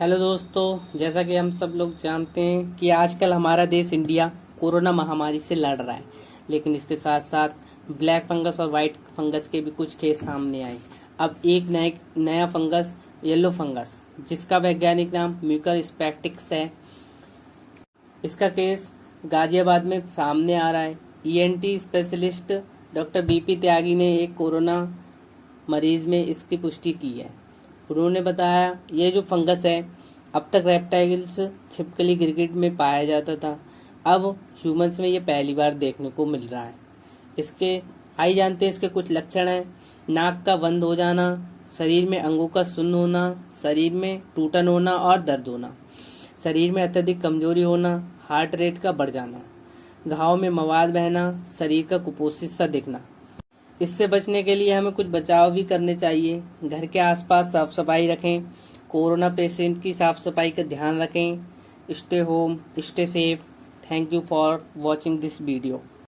Hello दोस्तों, जैसा कि हम सब लोग जानते हैं कि आजकल हमारा देश इंडिया कोरोना महामारी से लड़ रहा है, लेकिन इसके साथ साथ ब्लैक फंगस और वाइट फंगस के भी कुछ केस सामने आए। अब एक नए, नया फंगस, येलो फंगस, जिसका वैज्ञानिक नाम म्यूकर स्पेक्टिक्स है। इसका केस गाजियाबाद में सामने आ रहा है। ENT specialist doctor BP Tyagi ने एक कोरोना मरीज़ में इसकी पुष्टि की है। उन्होंने बताया, ये जो फंगस है, अब तक रेप्टाइल्स छिपकली क्रिकेट में पाया जाता था। अब ह्यूमंस में ये पहली बार देखने को मिल रहा है। इसके, आई जानते हैं इसके कुछ लक्षण हैं। नाक का बंद हो जाना, शरीर में अंगों का सुन्न होना, शरीर में टूटन होना और दर्द होना, शरीर में अत्यधिक कमज़ोरी होना हार्ट रेट का बढ़ जाना, घाव में मवाद बहना, शरीर का कुपोषित सा दिखना। इससे बचने के लिए हमें कुछ बचाव भी करने चाहिए। घर के आसपास साफ़ सफ़ाई रखें। कोरोना पेशेंट की साफ़ सफ़ाई का ध्यान रखें। Stay home, stay safe. Thank you for watching this video.